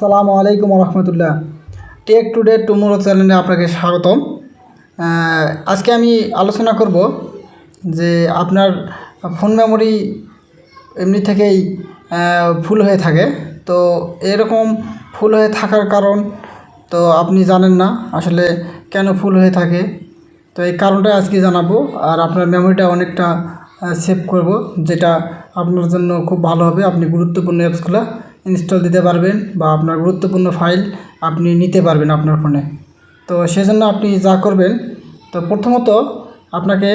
আসসালামু আলাইকুম রহমতুল্লাহ take today tomorrow চ্যানেলে আপনাকে স্বাগতম। আজকে আমি আলোচনা করব যে আপনার ফোন মেমোরি এমনি থেকেই ফুল হয়ে থাকে। তো এরকম ফুল হয়ে থাকার কারণ তো আপনি জানেন না, আসলে কেন ফুল হয়ে থাকে। তো এই কারণটা আজকে জানাব, আর আপনার মেমোরিটা অনেকটা সেভ করব, যেটা আপনার জন্য খুব ভালো হবে। আপনি গুরুত্বপূর্ণ অ্যাপসগুলো ইনস্টল দিতে পারবেন বা আপনার গুরুত্বপূর্ণ ফাইল আপনি নিতে পারবেন আপনার ফোনে তো সেজন্য আপনি যা করবেন, তো প্রথমত আপনাকে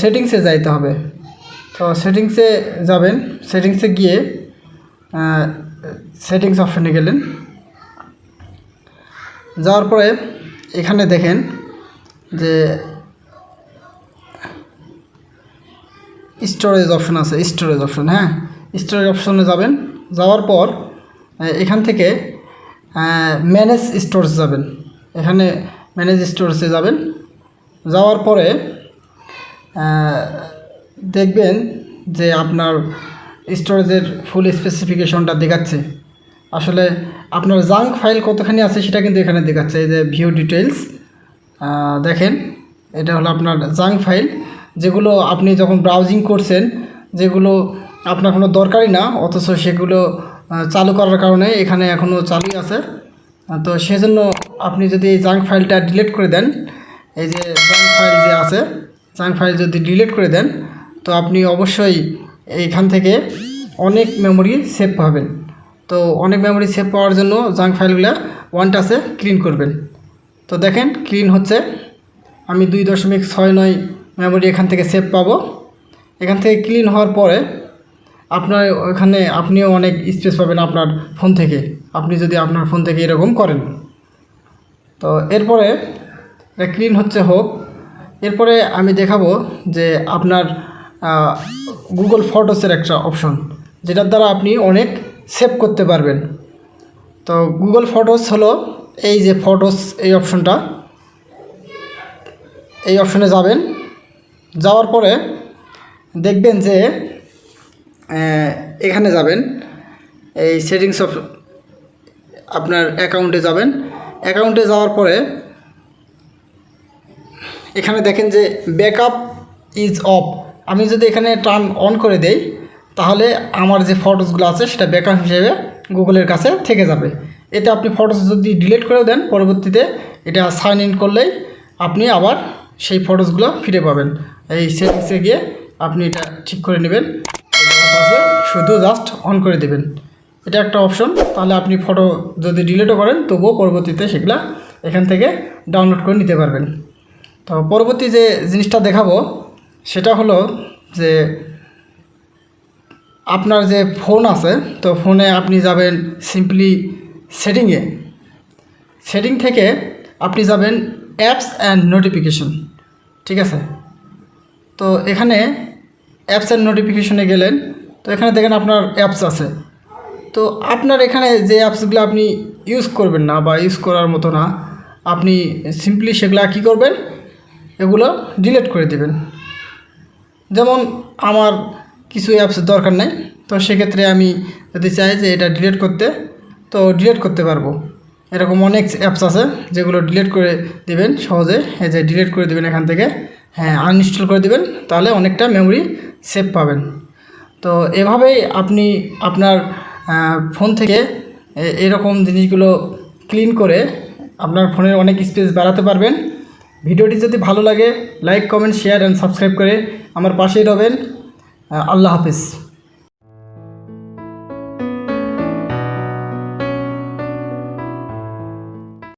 সেটিংসে যাইতে হবে। তো সেটিংসে যাবেন সেটিংসে গিয়ে সেটিংস অপশনে গেলেন। যাওয়ার পরে এখানে দেখেন যে স্টোরেজ অপশন আছে স্টোরেজ অপশন হ্যাঁ? স্টোরেজ অপশনে যাবেন। যাওয়ার পর এখান থেকে ম্যানেজ স্টোরেজ যাবেন। এখানে ম্যানেজ স্টোরেজে যাবেন। যাওয়ার পরে দেখবেন যে আপনার স্টোরেজের ফুল স্পেসিফিকেশনটা দেখাচ্ছে। আসলে আপনার জাঙ্ক ফাইল কতখানি আছে সেটা কিন্তু এখানে দেখাচ্ছে। এই যে ভিউ ডিটেলস দেখেন, এটা হলো আপনার জাঙ্ক ফাইল। যেগুলো আপনি যখন ব্রাউজিং করছেন, যেগুলো আপনার কোনো দরকারই না, অথচ সেগুলো চালু করার কারণে এখানে এখনও চালুই আছে। তো সেজন্য আপনি যদি এই জাঙ্ক ফাইলটা ডিলিট করে দেন, এই যে জাঙ্ক ফাইল যে আছে জাঙ্ক ফাইল যদি ডিলিট করে দেন, তো আপনি অবশ্যই এইখান থেকে অনেক মেমোরি সেভ পাবেন। তো অনেক মেমোরি সেভ পাওয়ার জন্য জাঙ্ক ফাইলগুলো ওয়ান টাচে ক্লিন করবেন। তো দেখেন ক্লিন হচ্ছে। আমি দুই দশমিক ছয় নয় মেমোরি এখান থেকে সেভ পাবো। এখান থেকে ক্লিন হওয়ার পরে আপনার ওখানে আপনিও অনেক স্পেস পাবেন আপনার ফোন থেকে। আপনি যদি আপনার ফোন থেকে এরকম করেন। তো এরপরে ক্লিন হচ্ছে হোক। এরপরে আমি দেখাবো যে আপনার গুগল ফটোসের একটা অপশন যেটার দ্বারা আপনি অনেক সেভ করতে পারবেন। তো গুগল ফটোস হলো এই যে ফটোস এই অপশনটা এই অপশনে যাবেন। যাওয়ার পরে দেখবেন যে এখানে যাবেন। এই সেটিংস অফ আপনার অ্যাকাউন্টে যাবেন। অ্যাকাউন্টে যাওয়ার পরে এখানে দেখেন যে ব্যাকআপ ইজ অফ আমি যদি এখানে টার্ন অন করে দেই, তাহলে আমার যে ফটোসগুলো আছে, সেটা ব্যাকআপ হিসেবে গুগলের কাছে থেকে যাবে। এটা আপনি ফটোস যদি ডিলিট করেও দেন, পরবর্তীতে এটা সাইন ইন করলেই আপনি আবার সেই ফটোসগুলো ফিরে পাবেন। এই সেটিংসে গিয়ে আপনি এটা ঠিক করে নেবেন। পাসওয়ার্ড শুধু জাস্ট অন করে দেবেন। এটা একটা অপশন তাহলে আপনি ফটো যদি ডিলিটও করেন, তবুও পরবর্তীতে সেগুলা এখান থেকে ডাউনলোড করে নিতে পারবেন। তো পরবর্তী যে জিনিসটা দেখাবো, সেটা হলো যে আপনার যে ফোন আছে, তো ফোনে আপনি যাবেন সিম্পলি সেটিংয়ে। সেটিং থেকে আপনি যাবেন অ্যাপস অ্যান্ড নোটিফিকেশন ঠিক আছে? তো এখানে অ্যাপস অ্যান্ড নোটিফিকেশনে গেলেন তো এখানে দেখেন আপনার অ্যাপস আছে। তো আপনার এখানে যে অ্যাপসগুলো আপনি ইউজ করবেন না বা ইউজ করার মতো না, আপনি সিম্পলি সেগুলো কী করবেন? এগুলো ডিলিট করে দেবেন। যেমন আমার কিছু অ্যাপস দরকার নেই, তো সেক্ষেত্রে আমি যদি চাই যে এটা ডিলিট করতে, তো ডিলিট করতে পারব। এরকম অনেক অ্যাপস আছে যেগুলো ডিলিট করে দেবেন সহজে। এই যে ডিলিট করে দিবেন এখান থেকে হ্যাঁ আনইনস্টল করে দেবেন, তাহলে অনেকটা মেমোরি সেভ পাবেন। তো এভাবেই আপনি আপনার ফোন থেকে এরকম জিনিসগুলো ক্লিন করে আপনার ফোনের অনেক স্পেস বাড়াতে পারবেন। ভিডিওটি যদি ভালো লাগে like comment share and subscribe করে আমার পাশেই রবেন। আল্লাহ হাফিজ।